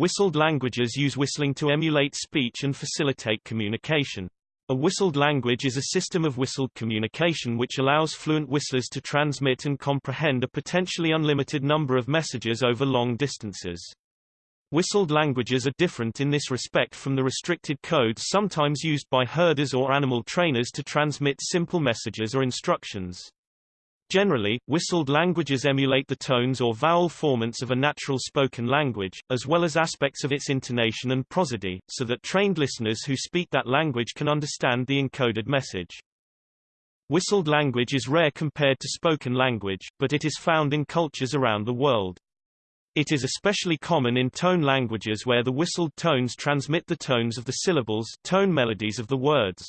Whistled languages use whistling to emulate speech and facilitate communication. A whistled language is a system of whistled communication which allows fluent whistlers to transmit and comprehend a potentially unlimited number of messages over long distances. Whistled languages are different in this respect from the restricted codes sometimes used by herders or animal trainers to transmit simple messages or instructions. Generally, whistled languages emulate the tones or vowel formants of a natural spoken language, as well as aspects of its intonation and prosody, so that trained listeners who speak that language can understand the encoded message. Whistled language is rare compared to spoken language, but it is found in cultures around the world. It is especially common in tone languages where the whistled tones transmit the tones of the syllables tone melodies of the words.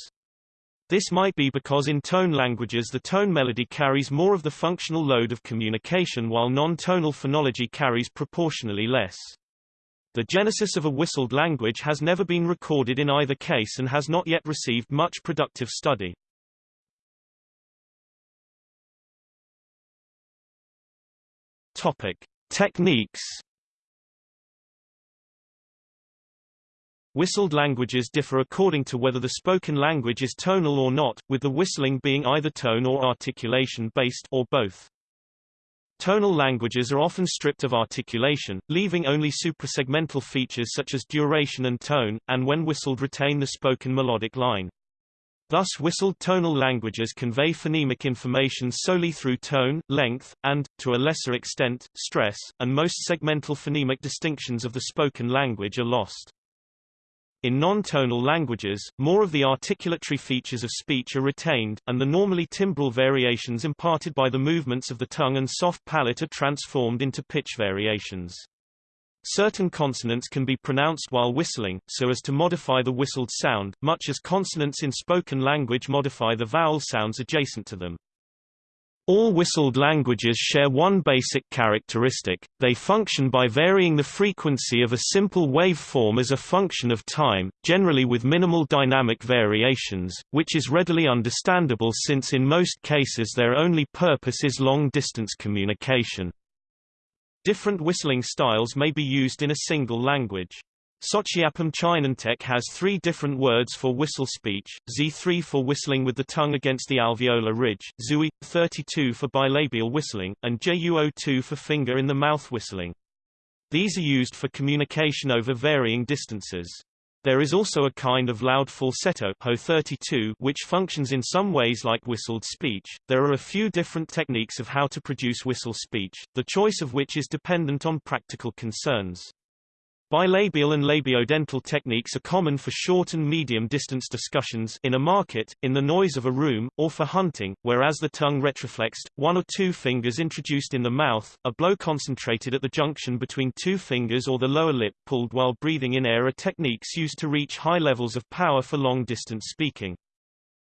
This might be because in tone languages the tone melody carries more of the functional load of communication while non-tonal phonology carries proportionally less. The genesis of a whistled language has never been recorded in either case and has not yet received much productive study. Topic: Techniques Whistled languages differ according to whether the spoken language is tonal or not, with the whistling being either tone or articulation-based or both. Tonal languages are often stripped of articulation, leaving only suprasegmental features such as duration and tone, and when whistled retain the spoken melodic line. Thus whistled tonal languages convey phonemic information solely through tone, length, and, to a lesser extent, stress, and most segmental phonemic distinctions of the spoken language are lost. In non-tonal languages, more of the articulatory features of speech are retained, and the normally timbral variations imparted by the movements of the tongue and soft palate are transformed into pitch variations. Certain consonants can be pronounced while whistling, so as to modify the whistled sound, much as consonants in spoken language modify the vowel sounds adjacent to them. All whistled languages share one basic characteristic, they function by varying the frequency of a simple waveform as a function of time, generally with minimal dynamic variations, which is readily understandable since in most cases their only purpose is long-distance communication. Different whistling styles may be used in a single language. Sochiapam Chinantec has three different words for whistle speech, Z3 for whistling with the tongue against the alveolar ridge, Zui, 32 for bilabial whistling, and JUO2 for finger in the mouth whistling. These are used for communication over varying distances. There is also a kind of loud falsetto Ho 32 which functions in some ways like whistled speech. There are a few different techniques of how to produce whistle speech, the choice of which is dependent on practical concerns. Bilabial and labiodental techniques are common for short and medium distance discussions in a market, in the noise of a room, or for hunting, whereas the tongue retroflexed, one or two fingers introduced in the mouth, a blow concentrated at the junction between two fingers or the lower lip pulled while breathing in air are techniques used to reach high levels of power for long-distance speaking.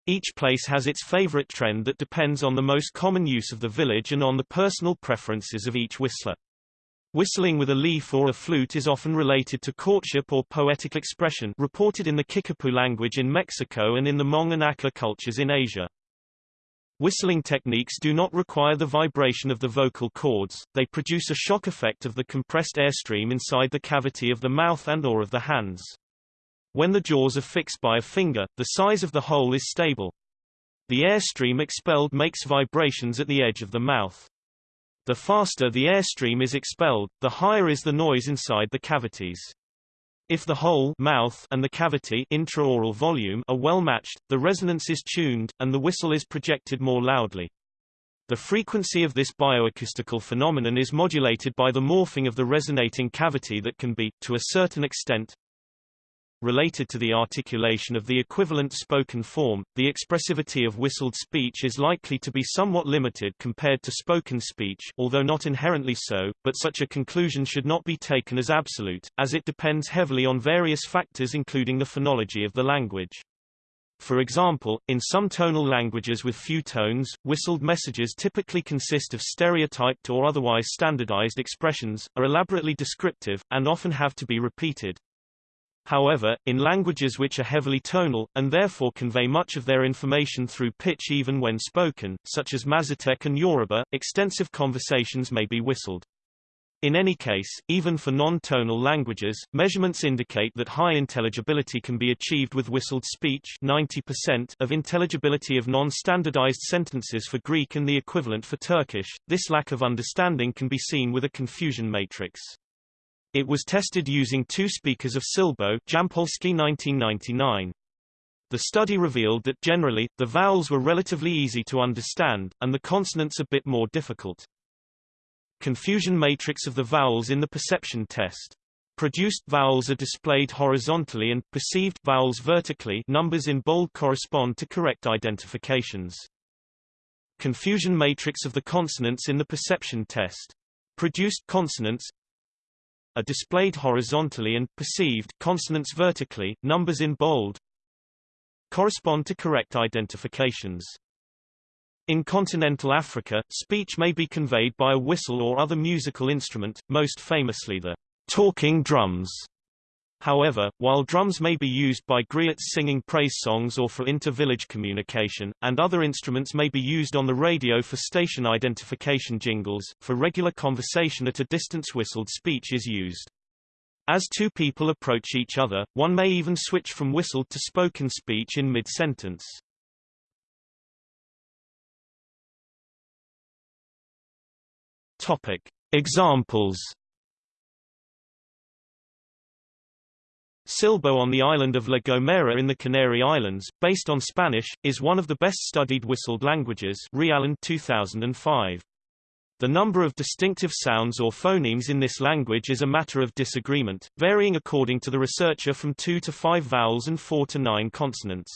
Each place has its favorite trend that depends on the most common use of the village and on the personal preferences of each whistler. Whistling with a leaf or a flute is often related to courtship or poetic expression reported in the Kickapoo language in Mexico and in the Hmong and cultures in Asia. Whistling techniques do not require the vibration of the vocal cords, they produce a shock effect of the compressed airstream inside the cavity of the mouth and or of the hands. When the jaws are fixed by a finger, the size of the hole is stable. The airstream expelled makes vibrations at the edge of the mouth. The faster the airstream is expelled, the higher is the noise inside the cavities. If the hole mouth and the cavity intraoral volume are well matched, the resonance is tuned, and the whistle is projected more loudly. The frequency of this bioacoustical phenomenon is modulated by the morphing of the resonating cavity that can be, to a certain extent, related to the articulation of the equivalent spoken form, the expressivity of whistled speech is likely to be somewhat limited compared to spoken speech although not inherently so, but such a conclusion should not be taken as absolute, as it depends heavily on various factors including the phonology of the language. For example, in some tonal languages with few tones, whistled messages typically consist of stereotyped or otherwise standardized expressions, are elaborately descriptive, and often have to be repeated. However, in languages which are heavily tonal, and therefore convey much of their information through pitch even when spoken, such as Mazatec and Yoruba, extensive conversations may be whistled. In any case, even for non-tonal languages, measurements indicate that high intelligibility can be achieved with whistled speech 90% of intelligibility of non-standardized sentences for Greek and the equivalent for Turkish. This lack of understanding can be seen with a confusion matrix. It was tested using two speakers of Silbo Jampolsky 1999. The study revealed that generally, the vowels were relatively easy to understand, and the consonants a bit more difficult. Confusion matrix of the vowels in the perception test. Produced vowels are displayed horizontally and perceived vowels vertically numbers in bold correspond to correct identifications. Confusion matrix of the consonants in the perception test. Produced consonants are displayed horizontally and perceived consonants vertically numbers in bold correspond to correct identifications. In continental Africa, speech may be conveyed by a whistle or other musical instrument, most famously the talking drums. However, while drums may be used by griots singing praise songs or for inter-village communication, and other instruments may be used on the radio for station identification jingles, for regular conversation at a distance whistled speech is used. As two people approach each other, one may even switch from whistled to spoken speech in mid-sentence. Examples Silbo on the island of La Gomera in the Canary Islands, based on Spanish, is one of the best studied whistled languages Rialland 2005. The number of distinctive sounds or phonemes in this language is a matter of disagreement, varying according to the researcher from 2 to 5 vowels and 4 to 9 consonants.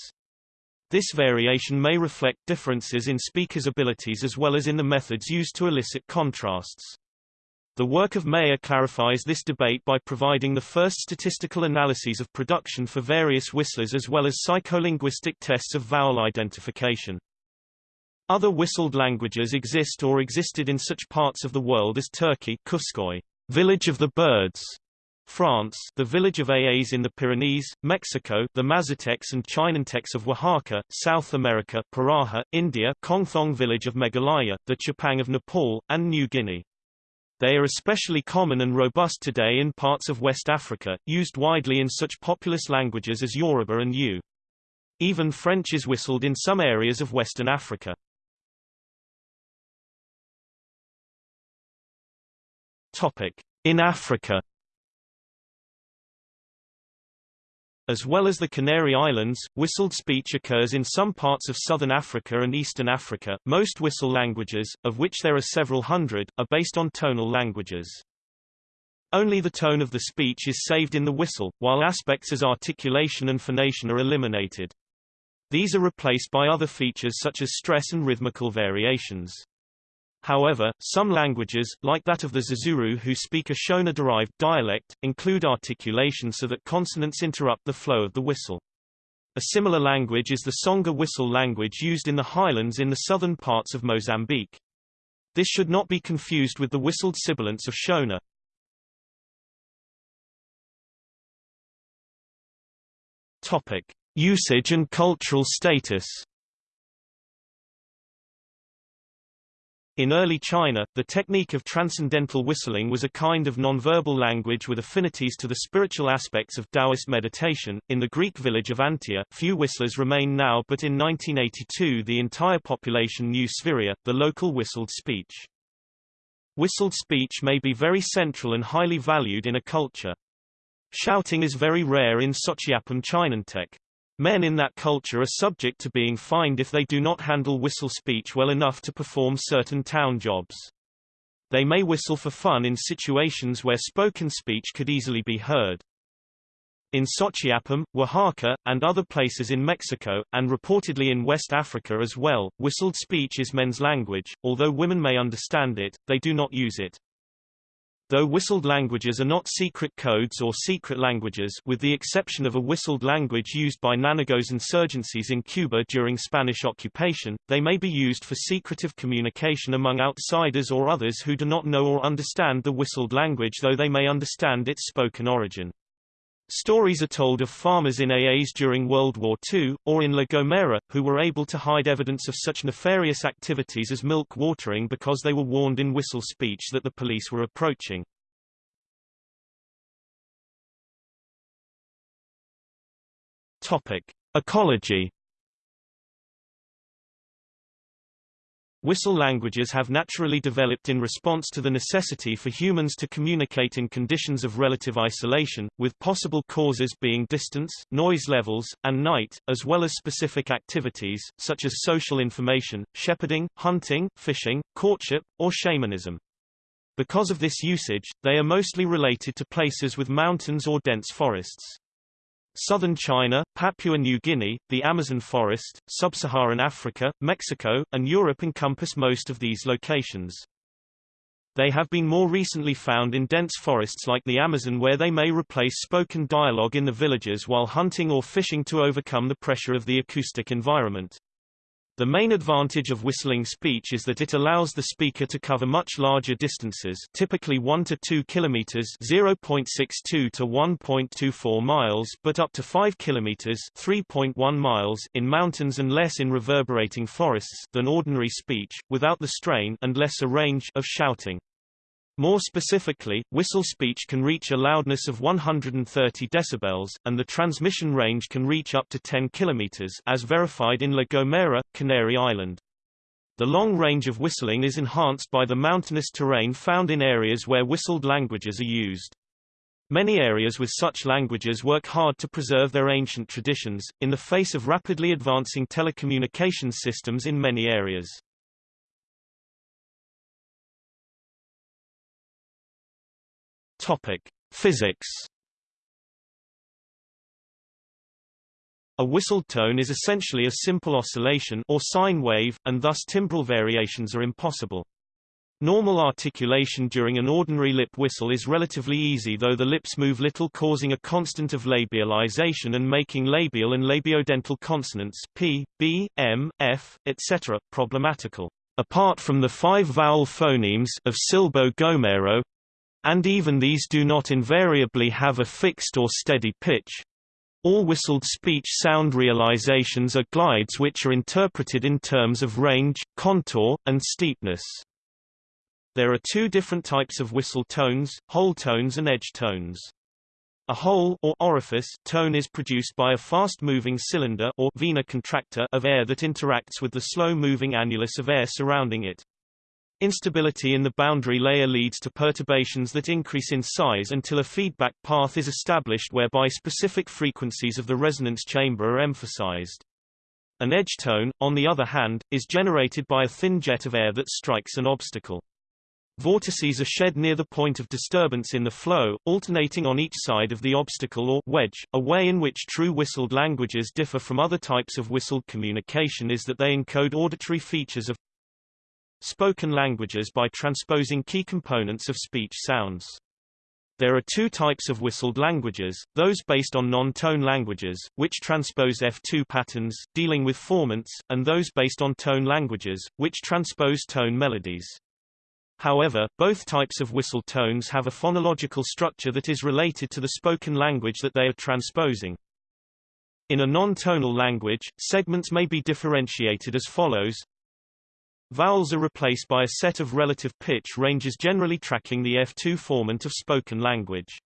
This variation may reflect differences in speakers' abilities as well as in the methods used to elicit contrasts. The work of Meyer clarifies this debate by providing the first statistical analyses of production for various whistlers as well as psycholinguistic tests of vowel identification. Other whistled languages exist or existed in such parts of the world as Turkey Kuşköy, village of the birds, France the village of Aas in the Pyrenees, Mexico the Mazatecs and Chinantecs of Oaxaca, South America Pirahã, India Kongthong village of Meghalaya, the Chepang of Nepal, and New Guinea. They are especially common and robust today in parts of West Africa, used widely in such populous languages as Yoruba and Ewe. Even French is whistled in some areas of Western Africa. Topic. In Africa As well as the Canary Islands, whistled speech occurs in some parts of southern Africa and eastern Africa. Most whistle languages, of which there are several hundred, are based on tonal languages. Only the tone of the speech is saved in the whistle, while aspects as articulation and phonation are eliminated. These are replaced by other features such as stress and rhythmical variations. However, some languages, like that of the Zezuru who speak a Shona-derived dialect, include articulation so that consonants interrupt the flow of the whistle. A similar language is the Tsonga whistle language used in the highlands in the southern parts of Mozambique. This should not be confused with the whistled sibilants of Shona. Topic: Usage and cultural status. In early China, the technique of transcendental whistling was a kind of nonverbal language with affinities to the spiritual aspects of Taoist meditation. In the Greek village of Antia, few whistlers remain now, but in 1982 the entire population knew Sfyria, the local whistled speech. Whistled speech may be very central and highly valued in a culture. Shouting is very rare in Sochiapam Chinantec. Men in that culture are subject to being fined if they do not handle whistle speech well enough to perform certain town jobs. They may whistle for fun in situations where spoken speech could easily be heard. In Sochiapam, Oaxaca, and other places in Mexico, and reportedly in West Africa as well, whistled speech is men's language, although women may understand it, they do not use it. Though whistled languages are not secret codes or secret languages with the exception of a whistled language used by Nanogos insurgencies in Cuba during Spanish occupation, they may be used for secretive communication among outsiders or others who do not know or understand the whistled language though they may understand its spoken origin. Stories are told of farmers in AAs during World War II, or in La Gomera, who were able to hide evidence of such nefarious activities as milk watering because they were warned in whistle speech that the police were approaching. Topic. Ecology Whistle languages have naturally developed in response to the necessity for humans to communicate in conditions of relative isolation, with possible causes being distance, noise levels, and night, as well as specific activities, such as social information, shepherding, hunting, fishing, courtship, or shamanism. Because of this usage, they are mostly related to places with mountains or dense forests. Southern China, Papua New Guinea, the Amazon forest, sub-Saharan Africa, Mexico, and Europe encompass most of these locations. They have been more recently found in dense forests like the Amazon where they may replace spoken dialogue in the villages while hunting or fishing to overcome the pressure of the acoustic environment. The main advantage of whistling speech is that it allows the speaker to cover much larger distances typically 1 to 2 kilometers 0.62 to 1.24 miles but up to 5 kilometers 3.1 miles in mountains and less in reverberating forests than ordinary speech, without the strain and lesser range of shouting. More specifically, whistle speech can reach a loudness of 130 decibels, and the transmission range can reach up to 10 kilometers as verified in La Gomera, Canary Island. The long range of whistling is enhanced by the mountainous terrain found in areas where whistled languages are used. Many areas with such languages work hard to preserve their ancient traditions, in the face of rapidly advancing telecommunications systems in many areas. Topic: Physics. A whistled tone is essentially a simple oscillation or sine wave, and thus timbral variations are impossible. Normal articulation during an ordinary lip whistle is relatively easy though the lips move little causing a constant of labialization and making labial and labiodental consonants p, b, m, f, etc. problematical. Apart from the five vowel phonemes of Silbo-Gomero, and even these do not invariably have a fixed or steady pitch. All whistled speech sound realizations are glides which are interpreted in terms of range, contour, and steepness. There are two different types of whistle tones, hole tones and edge tones. A hole or orifice tone is produced by a fast-moving cylinder or vena contracta of air that interacts with the slow-moving annulus of air surrounding it. Instability in the boundary layer leads to perturbations that increase in size until a feedback path is established whereby specific frequencies of the resonance chamber are emphasized. An edge tone, on the other hand, is generated by a thin jet of air that strikes an obstacle. Vortices are shed near the point of disturbance in the flow, alternating on each side of the obstacle or wedge. A way in which true whistled languages differ from other types of whistled communication is that they encode auditory features of spoken languages by transposing key components of speech sounds. There are two types of whistled languages, those based on non-tone languages, which transpose F2 patterns, dealing with formants, and those based on tone languages, which transpose tone melodies. However, both types of whistle tones have a phonological structure that is related to the spoken language that they are transposing. In a non-tonal language, segments may be differentiated as follows Vowels are replaced by a set of relative pitch ranges generally tracking the F2 formant of spoken language.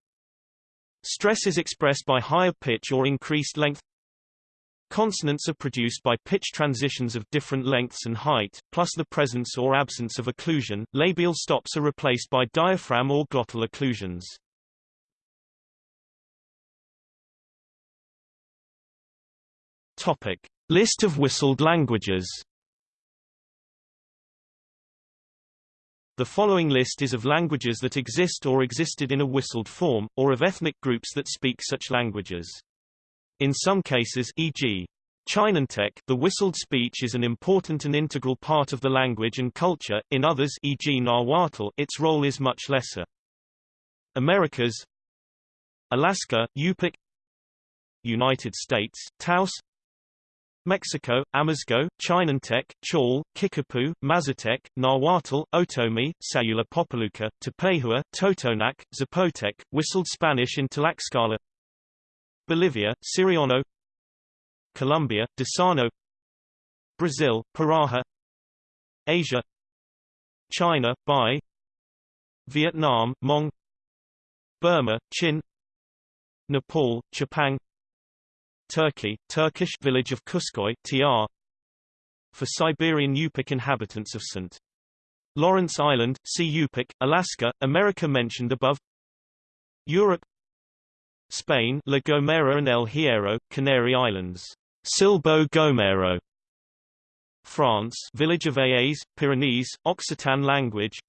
Stress is expressed by higher pitch or increased length. Consonants are produced by pitch transitions of different lengths and height, plus the presence or absence of occlusion. Labial stops are replaced by diaphragm or glottal occlusions. Topic: List of whistled languages. The following list is of languages that exist or existed in a whistled form, or of ethnic groups that speak such languages. In some cases e.g. Chinantec, the whistled speech is an important and integral part of the language and culture, in others e.g. Nahuatl its role is much lesser. Americas Alaska, Yupik United States, Taos Mexico, Amuzgo, Chinantec, Chol, Kickapoo, Mazatec, Nahuatl, Otomi, Sayula Popoluca, Tepehua, Totonac, Zapotec, Whistled Spanish in Tlaxcala Bolivia, Siriano. Colombia, Desano. Brazil, Pirahã Asia. China, Bai. Vietnam, Hmong Burma, Chin. Nepal, Chepang Turkey, Turkish village of Kuşköy TR for Siberian Yupik inhabitants of St. Lawrence Island, see Yupik, Alaska, America mentioned above. Europe Spain La Gomera and El Hierro, Canary Islands. Silbo Gomero. France village of Aas, Pyrenees, Occitan language.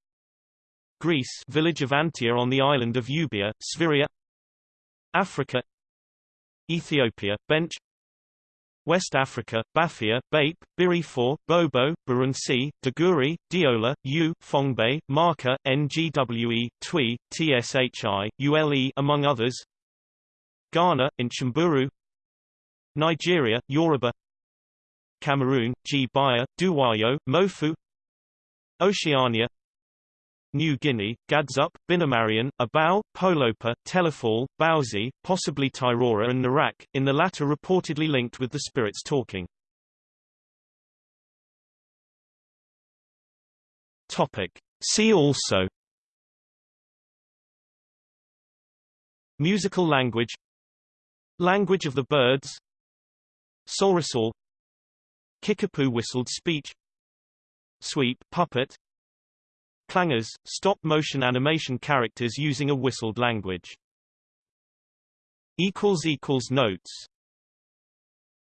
Greece village of Antia on the island of Euboea, Sfyria. Africa Ethiopia, Bench West Africa, Bafia, Bape, Birifor, Bobo, Burunsi, Daguri, Diola, U, Fongbe, Marka, NGWE, Twi, TSHI, ULE among others. Ghana, Inchamburu Nigeria, Yoruba. Cameroon, Gbaya, Duwayo, Mofu. Oceania New Guinea, Gadsup, Binumarien, Abau, Polopa, Telefol, Bauzi, possibly Tairora and Narak, in the latter reportedly linked with the spirits talking. Topic. See also Musical language Language of the birds Solresol Kickapoo whistled speech Sweep puppet Clangers, stop-motion animation characters using a whistled language. Notes